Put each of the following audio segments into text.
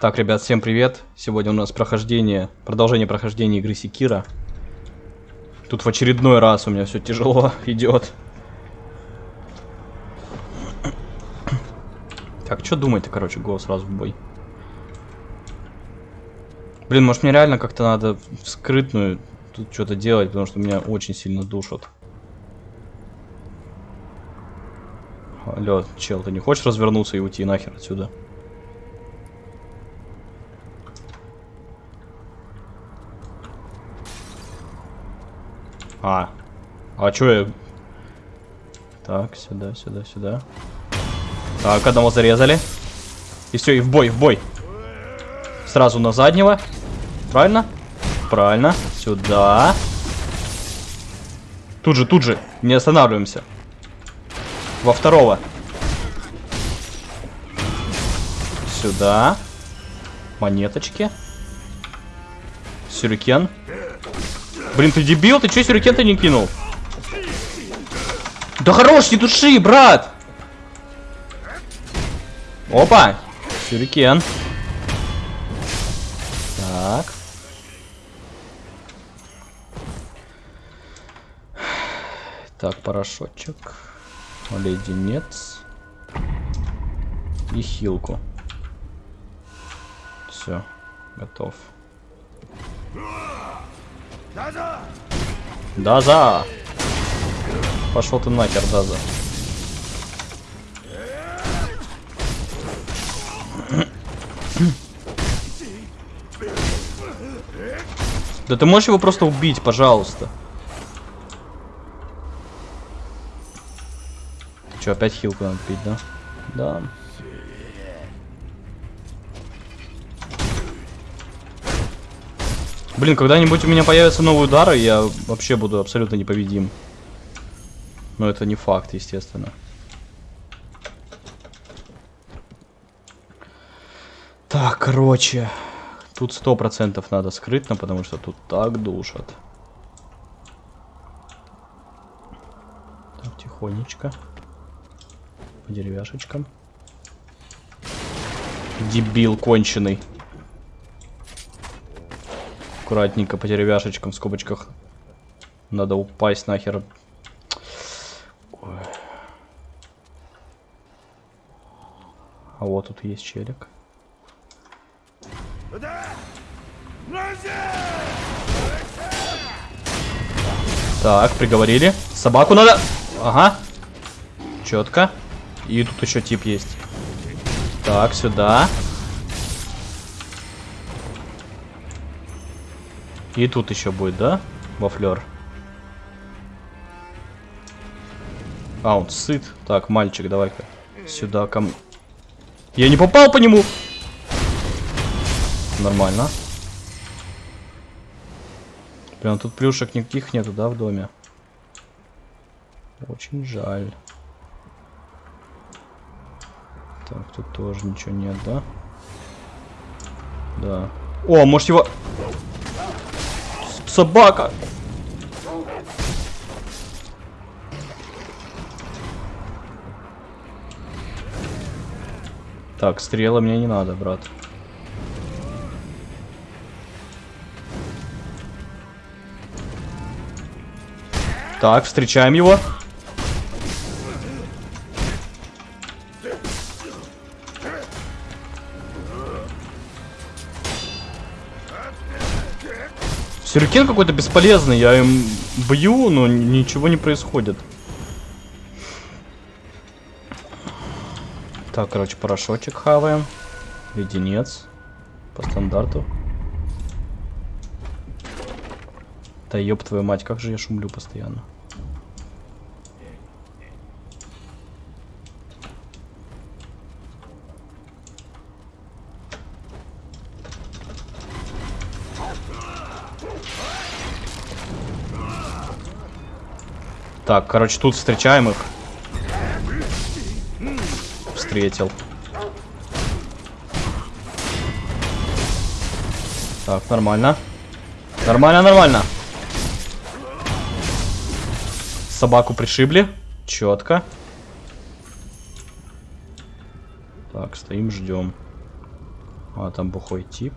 Так, ребят, всем привет. Сегодня у нас прохождение, продолжение прохождения игры Секира. Тут в очередной раз у меня все тяжело идет. Так, что думать-то, короче, го сразу в бой. Блин, может мне реально как-то надо скрытную тут что-то делать, потому что меня очень сильно душат. Алло, чел, ты не хочешь развернуться и уйти нахер отсюда? А. А чё я... Так, сюда, сюда, сюда. Так, одного зарезали. И все, и в бой, в бой. Сразу на заднего. Правильно? Правильно. Сюда. Тут же, тут же. Не останавливаемся. Во второго. Сюда. Монеточки. Сюрикен. Блин, ты дебил? Ты чё сюрикен-то не кинул? Да хорош, не души, брат! Опа! Сюрикен. Так. Так, порошочек. Леденец. И хилку. Все, готов. Даза! Пошел ты нахер, Даза. Да ты можешь его просто убить, пожалуйста. Че, опять хилку надо пить, да? Да. Блин, когда-нибудь у меня появятся новые удары, я вообще буду абсолютно непобедим. Но это не факт, естественно. Так, короче. Тут сто процентов надо скрытно, потому что тут так душат. Так, тихонечко. По деревяшечкам. Дебил конченый. Аккуратненько по деревяшечкам в скобочках. Надо упасть нахер. Ой. А вот тут есть челик. Так, приговорили. Собаку надо... Ага. Четко. И тут еще тип есть. Так, сюда. И тут еще будет, да? Вафлер. А, он сыт. Так, мальчик, давай-ка. Сюда ко мне. Я не попал по нему! Нормально. Прям тут плюшек никаких нету, да, в доме? Очень жаль. Так, тут тоже ничего нет, да? Да. О, может его... Собака! Так, стрела мне не надо, брат. Так, встречаем его. Сюрикен какой-то бесполезный, я им бью, но ничего не происходит. Так, короче, порошочек хаваем. Леденец. По стандарту. Да ёб твою мать, как же я шумлю постоянно. Так, короче, тут встречаем их. Встретил. Так, нормально. Нормально, нормально. Собаку пришибли. Четко. Так, стоим, ждем. А, там бухой тип.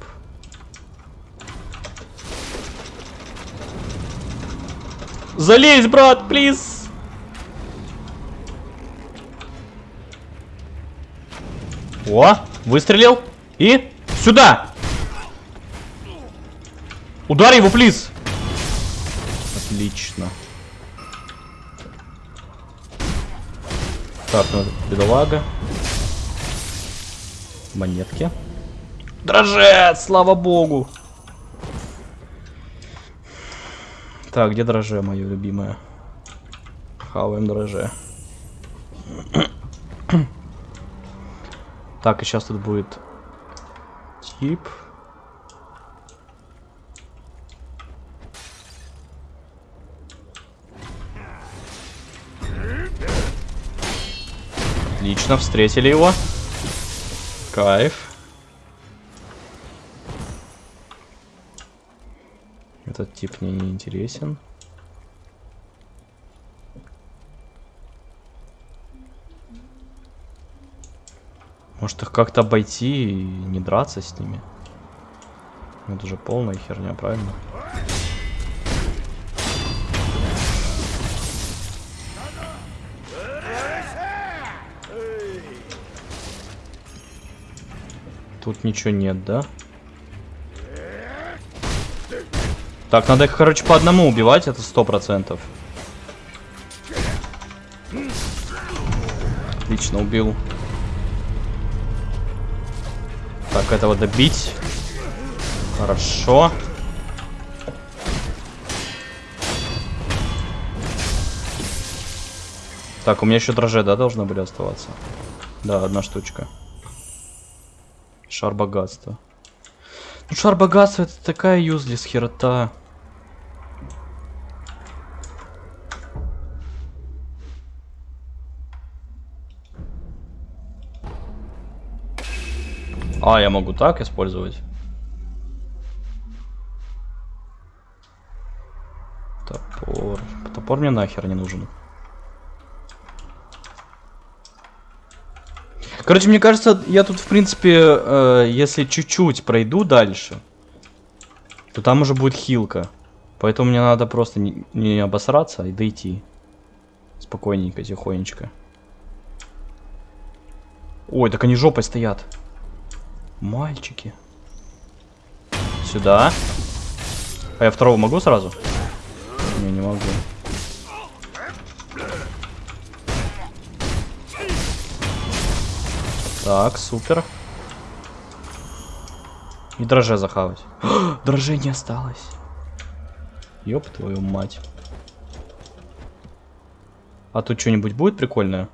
Залезь, брат, плиз! О, выстрелил. И сюда! Ударь его, плиз! Отлично. Так, ну, бедолага. Монетки. Дрожет, слава богу. Так, где дроже, мое любимое? Хаваем дроже. так, и сейчас тут будет тип. Отлично, встретили его. Кайф. Тип мне не интересен. Может их как-то обойти и не драться с ними? Ну, это же полная херня, правильно? Тут ничего нет, да? Так, надо их, короче, по одному убивать, это сто процентов. Отлично, убил. Так, этого добить. Хорошо. Так, у меня еще дрожжи, да, должны были оставаться? Да, одна штучка. Шар богатства. Ну, шар богатства это такая юзлис херота. А, я могу так использовать? Топор. Топор мне нахер не нужен. Короче, мне кажется, я тут, в принципе, э, если чуть-чуть пройду дальше, то там уже будет хилка. Поэтому мне надо просто не, не обосраться и дойти. Спокойненько, тихонечко. Ой, так они жопой стоят. Мальчики. Сюда. А я второго могу сразу? Не, не могу. Так, супер. И дроже захавать. дроже не осталось. Ёб твою мать. А тут что-нибудь будет прикольное?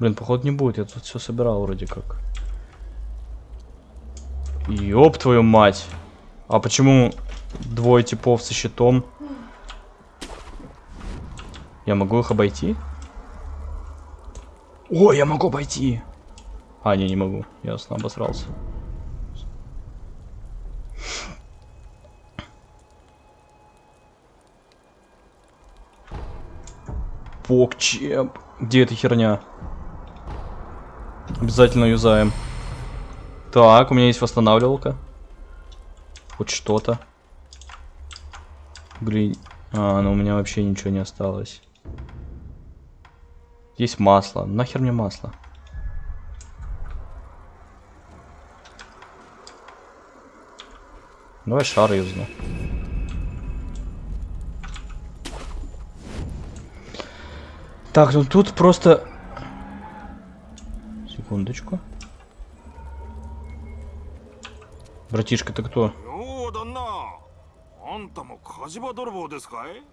Блин, походу не будет. Я тут все собирал вроде как. Ёб твою мать. А почему двое типов со щитом? Я могу их обойти? О, я могу обойти. А, не, не могу. Ясно, обосрался. Покчеп. Где эта херня? Обязательно юзаем. Так, у меня есть восстанавливалка. Хоть что-то. Блин. А, ну у меня вообще ничего не осталось. Есть масло. Нахер мне масло? Давай шар юзну. Так, ну тут просто Секундочку. Братишка, ты кто? あんたも火事場泥棒ですかい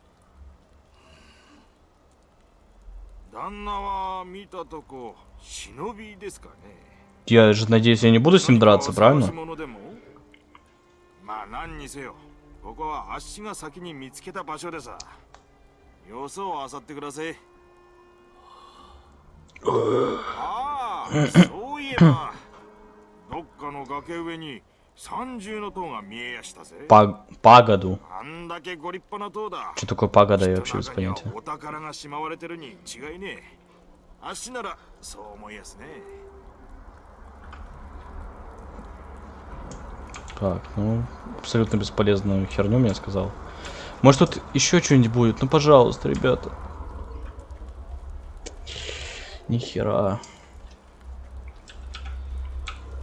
旦那は見たとこ忍びですかね Я же надеюсь, я не буду с ним драться, правильно? まあ何にせよここはあっしが先に見つけた場所でさ様子を漁ってくださいああ そういえばどっかの崖上に三重の塔が見えやしたぜ Паг... Пагоду. あんだけご立派な塔だ Что такое пагода, я вообще без понятия. お宝がしまわれてるに違いねえ あっしならそう思いやすね Так, ну, абсолютно бесполезную херню мне сказал. Может тут еще что-нибудь будет? Ну, пожалуйста, ребята. Нихера.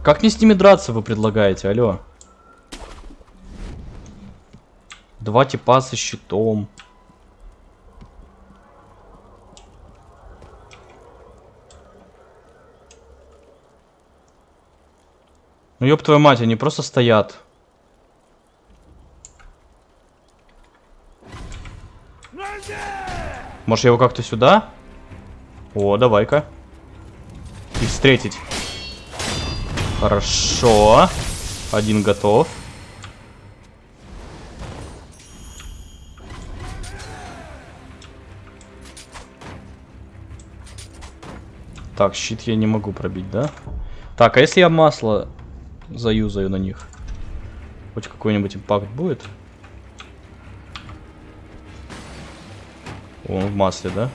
Как мне с ними драться, вы предлагаете? Алло. Два типа со щитом. Ну ёб твою мать, они просто стоят. Может я его как-то сюда? О, давай-ка. И встретить. Хорошо. Один готов. Так, щит я не могу пробить, да? Так, а если я масло заюзаю на них? Хоть какой-нибудь импакт будет? Он в масле, да?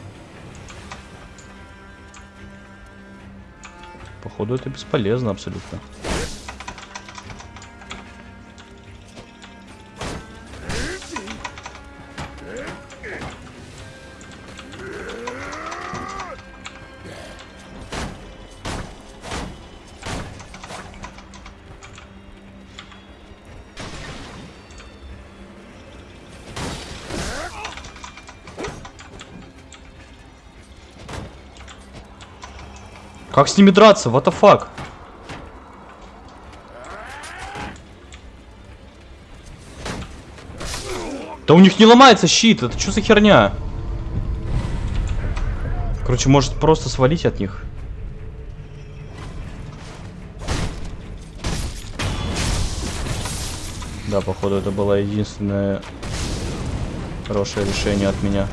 Походу это бесполезно абсолютно. Как с ними драться? What the fuck? Да у них не ломается щит, это что за херня? Короче, может просто свалить от них. Да, походу это было единственное хорошее решение от меня.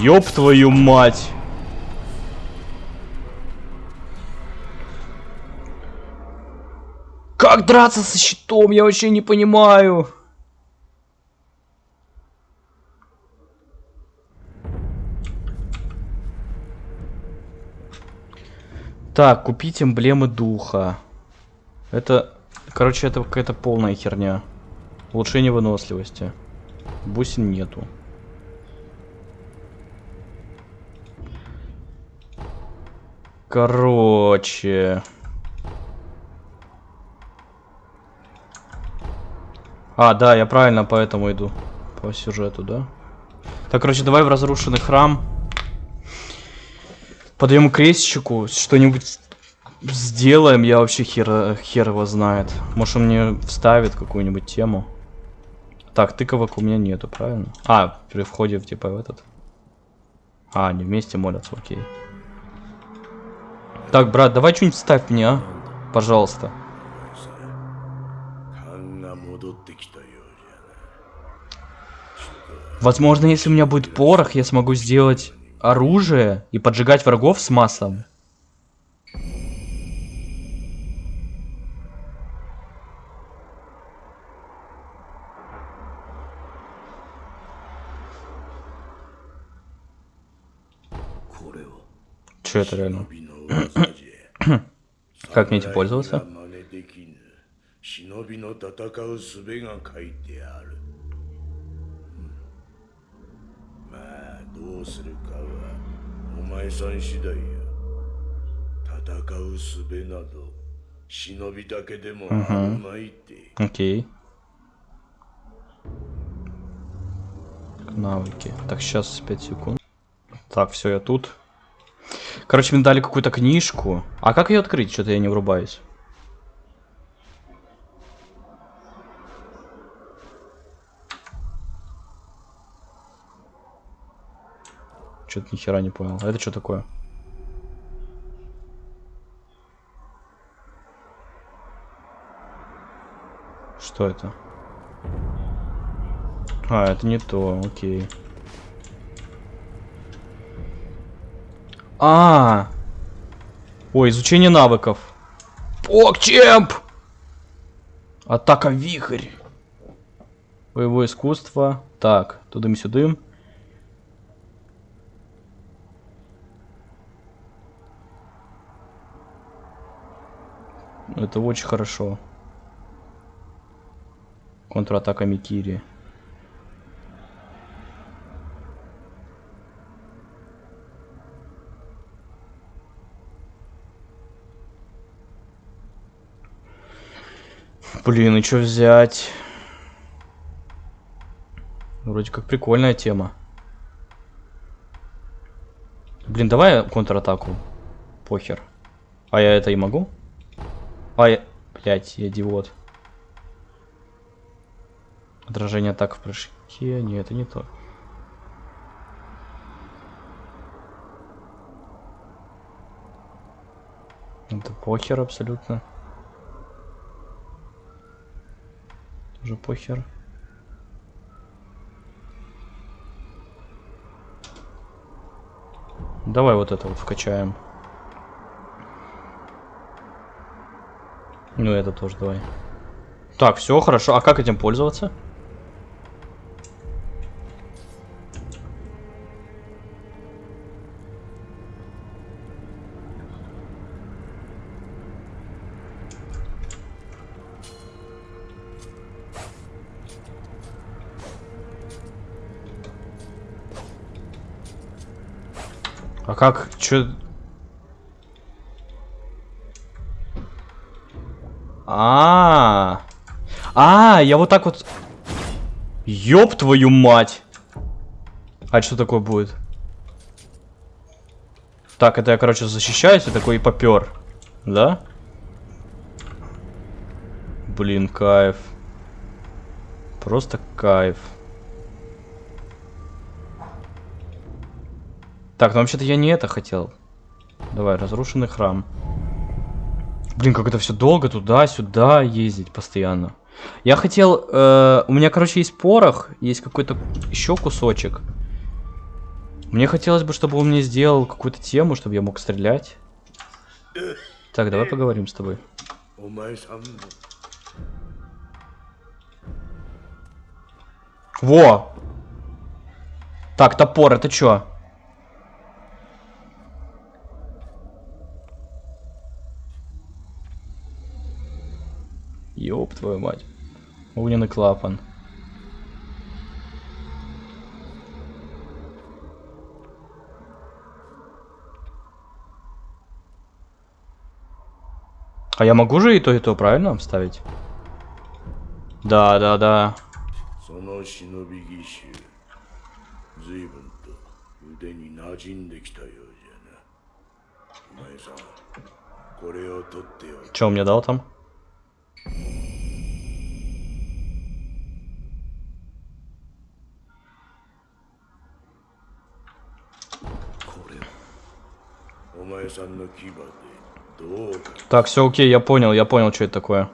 Ёб твою мать! Как драться со щитом? Я вообще не понимаю. Так, купить эмблемы духа. Это, короче, это какая-то полная херня. Улучшение выносливости. Бусин нету. Короче. А, да, я правильно поэтому иду. По сюжету, да? Так, короче, давай в разрушенный храм. Подаем крестчику, что-нибудь сделаем, я вообще хер, хер его знает. Может он мне вставит какую-нибудь тему. Так, тыковок у меня нету, правильно? А, при входе типа в этот. А, они вместе молятся, окей. Так, брат, давай что-нибудь ставь мне, а? Пожалуйста. Возможно, если у меня будет порох, я смогу сделать оружие и поджигать врагов с маслом. Че это реально? Как мне этим пользоваться? Окей. Навыки. Так, сейчас 5 секунд. Так, все, я тут. Короче, мне дали какую-то книжку. А как ее открыть? Что-то я не врубаюсь. Что-то ни хера не понял. А это что такое? Что это? А, это не то, окей. А, Ой, изучение навыков. Покчемп! Атака вихрь. Боевое искусство. Так, тудым-сюдым. Это очень хорошо. Контратака Микири. Блин, и что взять? Вроде как прикольная тема. Блин, давай контратаку. Похер. А я это и могу? А я... Блять, я идиот. Отражение атак в прыжке. Нет, это не то. Это похер абсолютно. Тоже похер. Давай вот это вот вкачаем. Ну это тоже давай. Так, все хорошо. А как этим пользоваться? А как? Чё? А, -а, а, а, я вот так вот. Ёб твою мать! А что такое будет? Так, это я, короче, защищаюсь и такой и попер. Да? Блин, кайф. Просто кайф. Так, ну вообще-то я не это хотел. Давай, разрушенный храм. Блин, как это все долго туда-сюда ездить постоянно. Я хотел... Э, у меня, короче, есть порох, есть какой-то еще кусочек. Мне хотелось бы, чтобы он мне сделал какую-то тему, чтобы я мог стрелять. Так, давай поговорим с тобой. Во! Так, топор, это что? Ёб твою мать. Огненный клапан. А я могу же и то, и то, правильно, вставить? Да, да, да. Че он мне дал там? Так, все окей, я понял, я понял, что это такое.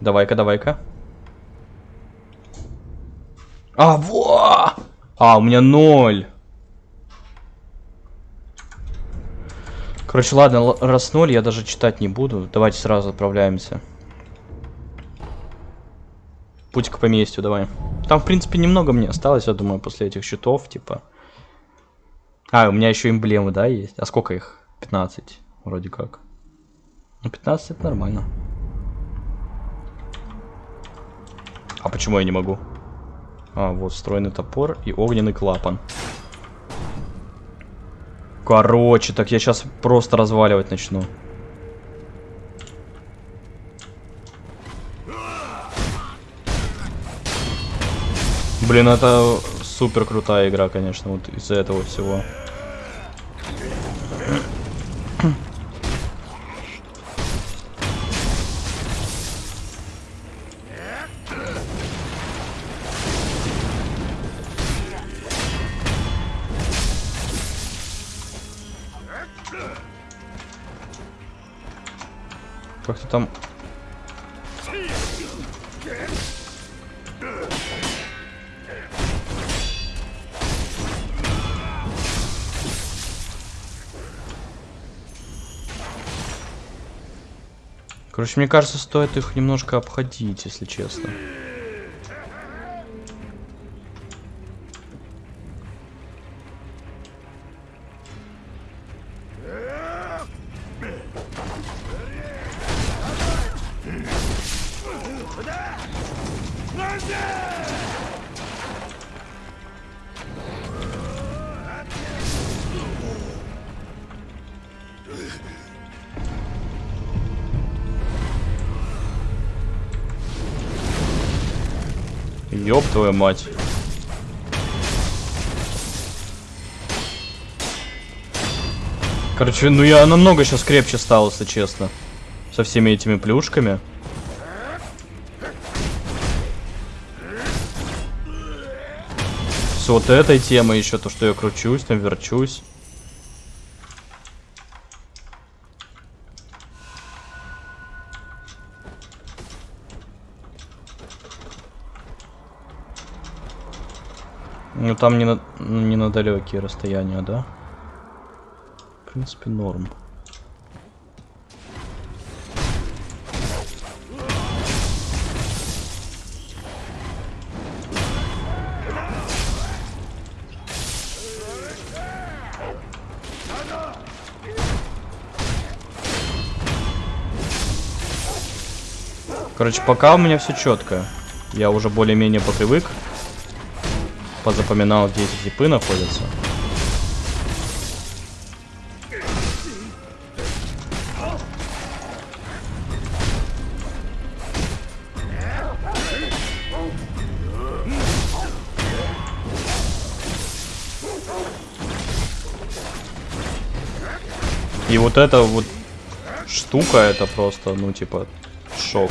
Давай-ка, давай-ка. А, во! А, у меня ноль. Короче, ладно, раз ноль, я даже читать не буду. Давайте сразу отправляемся. Путь к поместью, давай. Там, в принципе, немного мне осталось, я думаю, после этих счетов, типа. А, у меня еще эмблемы, да, есть? А сколько их? 15, вроде как. Ну, 15 это нормально. А почему я не могу? А, вот, встроенный топор и огненный клапан. Короче, так я сейчас просто разваливать начну. Блин, это супер крутая игра, конечно, вот из-за этого всего. Короче, мне кажется, стоит их немножко обходить, если честно. Ёб твою мать. Короче, ну я намного сейчас крепче стал, если честно. Со всеми этими плюшками. С вот этой темой еще, то, что я кручусь, там верчусь. Ну там не на, не на далекие расстояния, да? В принципе, норм. Короче, пока у меня все четко. Я уже более-менее попривык. Позапоминал, где эти типы находятся. И вот эта вот штука, это просто, ну, типа, шок.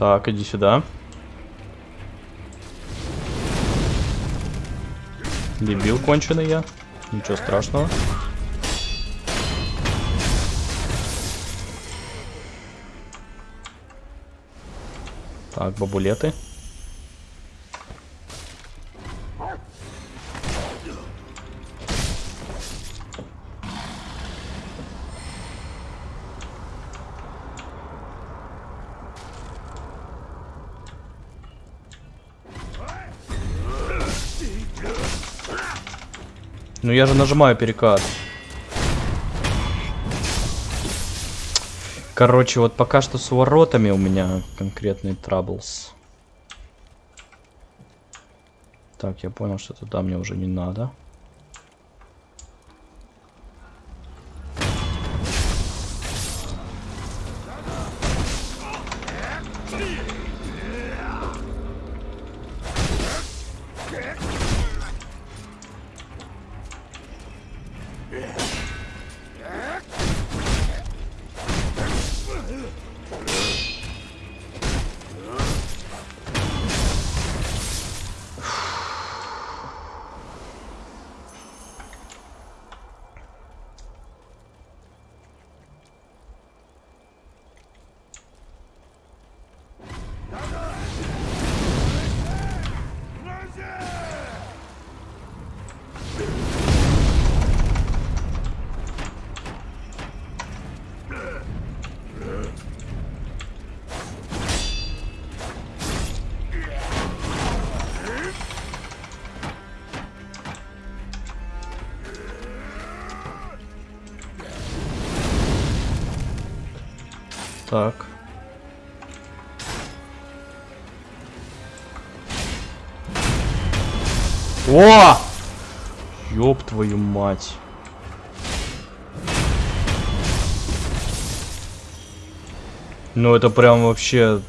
Так, иди сюда. Дебил конченый я. Ничего страшного. Так, бабулеты. Ну я же нажимаю перекат. Короче, вот пока что с воротами у меня конкретный траблс. Так, я понял, что туда мне уже не надо. Так. О! Ёб твою мать. Ну это прям вообще...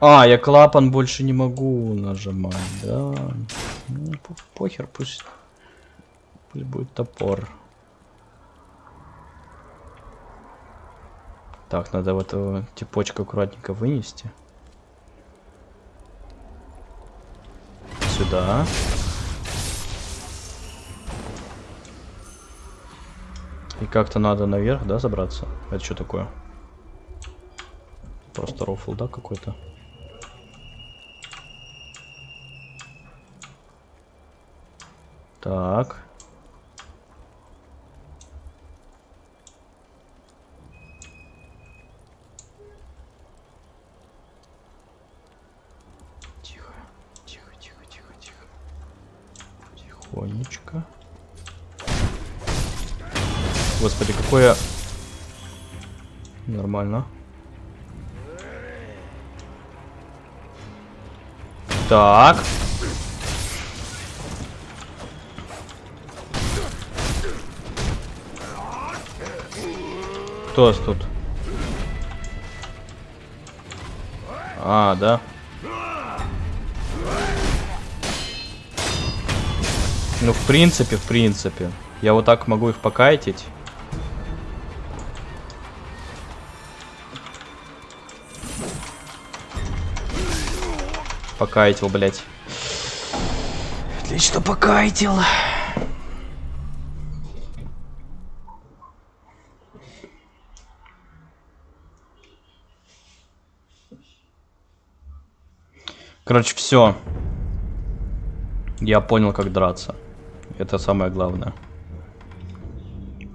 А, я клапан больше не могу нажимать, да. Ну, похер, пусть... Пусть будет топор. Так, надо вот эту типочка аккуратненько вынести. Сюда. И как-то надо наверх, да, забраться? Это что такое? Просто рофл, да, какой-то? Так. Какое... Нормально. Так. Кто нас тут? А, да. Ну, в принципе, в принципе. Я вот так могу их покайтить. Покайтил, блядь. Отлично покайтил. Короче, все. Я понял, как драться. Это самое главное.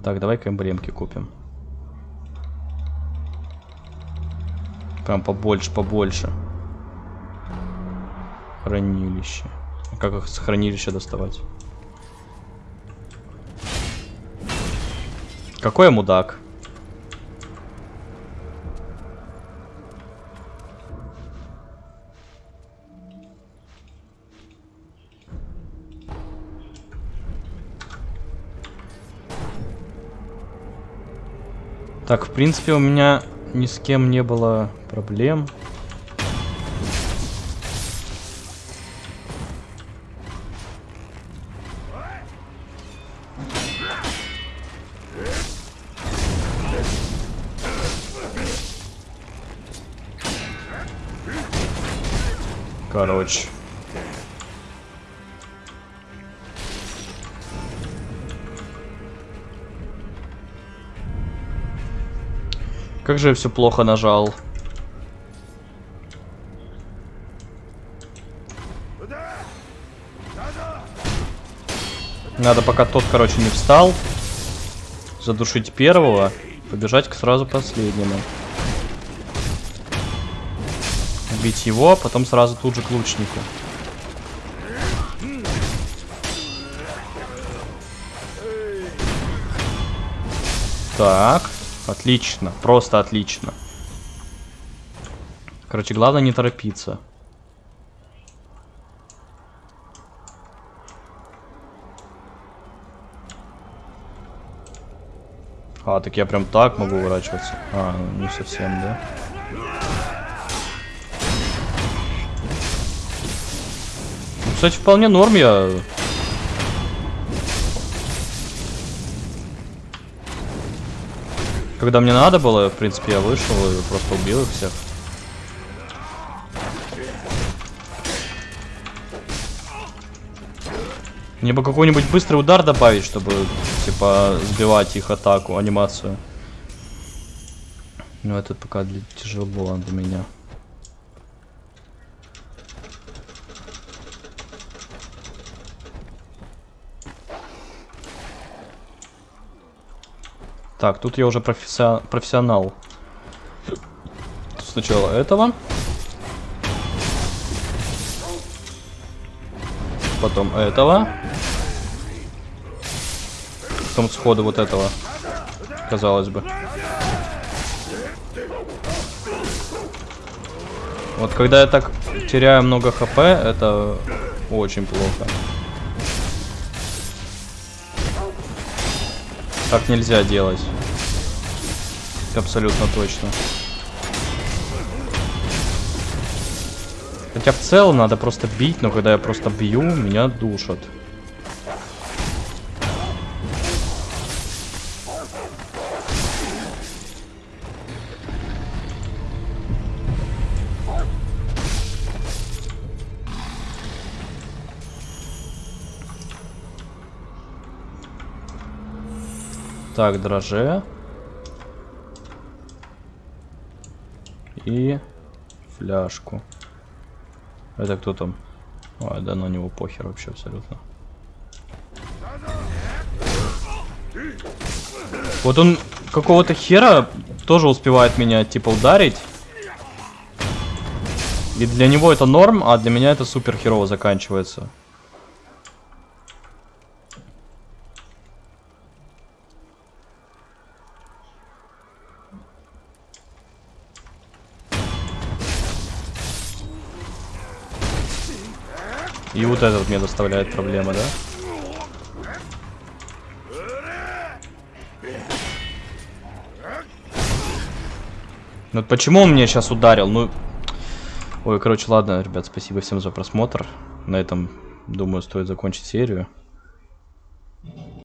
Так, давай-ка эмблемки купим. Прям побольше, побольше. Хранилище. Как их с хранилища доставать? Какой я мудак? Так, в принципе, у меня ни с кем не было проблем. Как же я все плохо нажал. Надо, пока тот, короче, не встал, задушить первого, побежать к сразу последнему. Убить его, а потом сразу тут же к лучнику. Так, отлично, просто отлично. Короче, главное не торопиться. А, так я прям так могу уворачиваться. А, ну, не совсем, да? Ну, кстати, вполне норм я. Когда мне надо было, в принципе, я вышел и просто убил их всех. Мне бы какой-нибудь быстрый удар добавить, чтобы, типа, сбивать их атаку, анимацию. Ну, это пока для тяжело для меня. Так, тут я уже професси... профессионал. Сначала этого. Потом этого. Потом сходу вот этого. Казалось бы. Вот когда я так теряю много хп, это очень плохо. Так нельзя делать. Абсолютно точно. Хотя в целом надо просто бить, но когда я просто бью, меня душат. Так, дроже. И фляжку. Это кто там? А, да на него похер вообще абсолютно. Вот он какого-то хера тоже успевает меня типа ударить. И для него это норм, а для меня это супер херово заканчивается. И вот это вот мне доставляет проблемы, да? Ну вот почему он меня сейчас ударил? Ну, Ой, короче, ладно, ребят, спасибо всем за просмотр. На этом, думаю, стоит закончить серию.